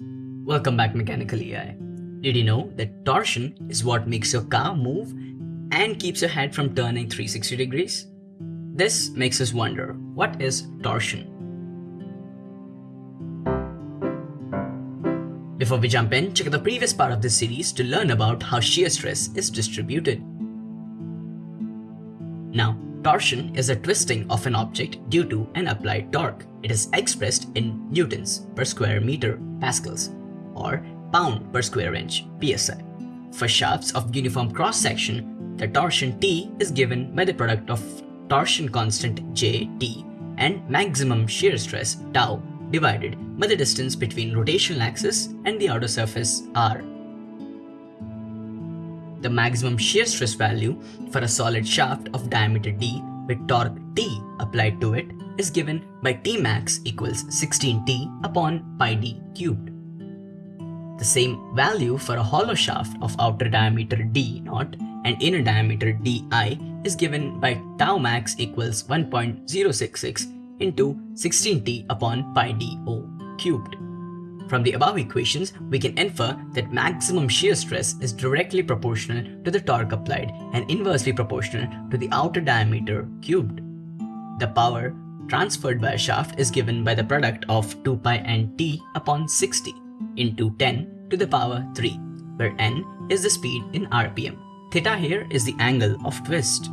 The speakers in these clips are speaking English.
Welcome back Mechanical EI. Did you know that torsion is what makes your car move and keeps your head from turning 360 degrees? This makes us wonder, what is torsion? Before we jump in, check out the previous part of this series to learn about how shear stress is distributed. Now, torsion is a twisting of an object due to an applied torque. It is expressed in newtons per square meter pascals or pound per square inch psi. For shafts of uniform cross-section, the torsion T is given by the product of torsion constant JT and maximum shear stress tau divided by the distance between rotational axis and the outer surface r. The maximum shear stress value for a solid shaft of diameter d with torque T applied to it is given by Tmax equals 16T upon pi d cubed. The same value for a hollow shaft of outer diameter d naught and inner diameter di is given by tau max equals 1.066 into 16t upon pi do cubed. From the above equations, we can infer that maximum shear stress is directly proportional to the torque applied and inversely proportional to the outer diameter cubed. The power transferred by a shaft is given by the product of 2 pi n t upon 60 into 10 to the power 3, where n is the speed in rpm. Theta here is the angle of twist.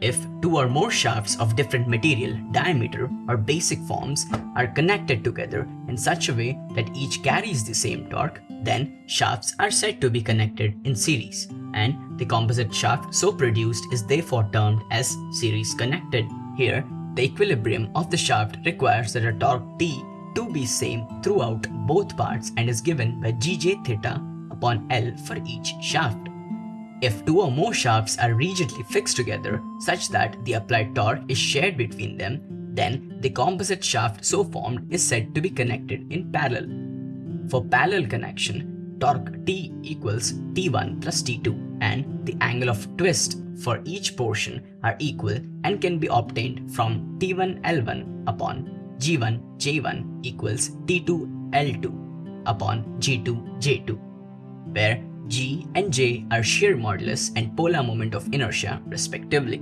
If two or more shafts of different material, diameter, or basic forms are connected together in such a way that each carries the same torque, then shafts are said to be connected in series, and the composite shaft so produced is therefore termed as series connected. Here, the equilibrium of the shaft requires that a torque T to be same throughout both parts and is given by Gj theta upon L for each shaft. If two or more shafts are rigidly fixed together such that the applied torque is shared between them, then the composite shaft so formed is said to be connected in parallel. For parallel connection, torque T equals T1 plus T2 and the angle of twist for each portion are equal and can be obtained from T1L1 upon G1J1 equals T2L2 upon G2J2, where G and J are shear modulus and polar moment of inertia respectively.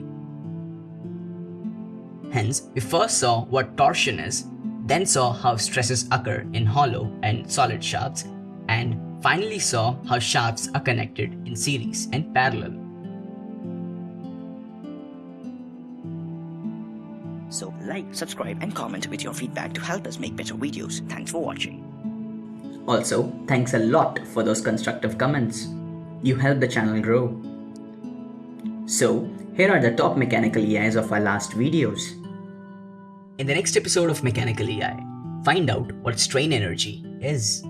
Hence, we first saw what torsion is, then saw how stresses occur in hollow and solid shafts, and finally saw how shafts are connected in series and parallel. So like, subscribe and comment with your feedback to help us make better videos. Thanks for watching. Also, thanks a lot for those constructive comments. You help the channel grow. So, here are the top mechanical EIs of our last videos. In the next episode of Mechanical EI, find out what strain energy is.